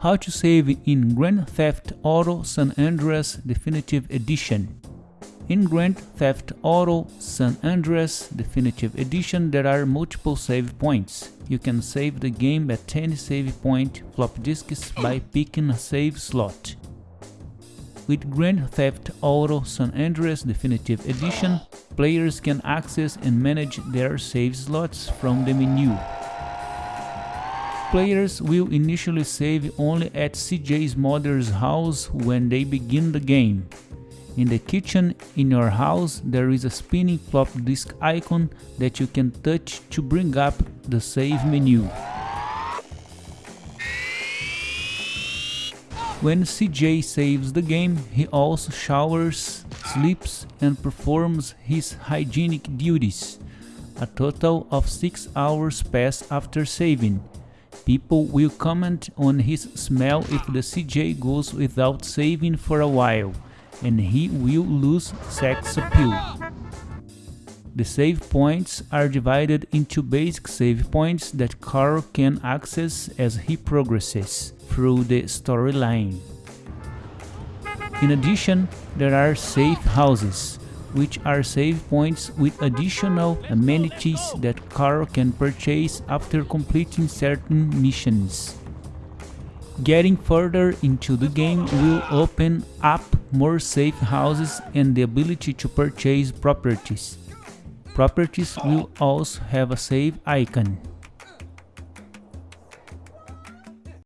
How to save in Grand Theft Auto San Andreas Definitive Edition. In Grand Theft Auto San Andreas Definitive Edition there are multiple save points. You can save the game at any save point flop disks by picking a save slot. With Grand Theft Auto San Andreas Definitive Edition, players can access and manage their save slots from the menu. Players will initially save only at CJ's mother's house when they begin the game. In the kitchen in your house there is a spinning flop disk icon that you can touch to bring up the save menu. When CJ saves the game, he also showers, sleeps and performs his hygienic duties. A total of 6 hours pass after saving, People will comment on his smell if the CJ goes without saving for a while, and he will lose sex appeal. The save points are divided into basic save points that Carl can access as he progresses through the storyline. In addition, there are safe houses, which are save points with additional amenities that Carl can purchase after completing certain missions. Getting further into the game will open up more safe houses and the ability to purchase properties. Properties will also have a save icon.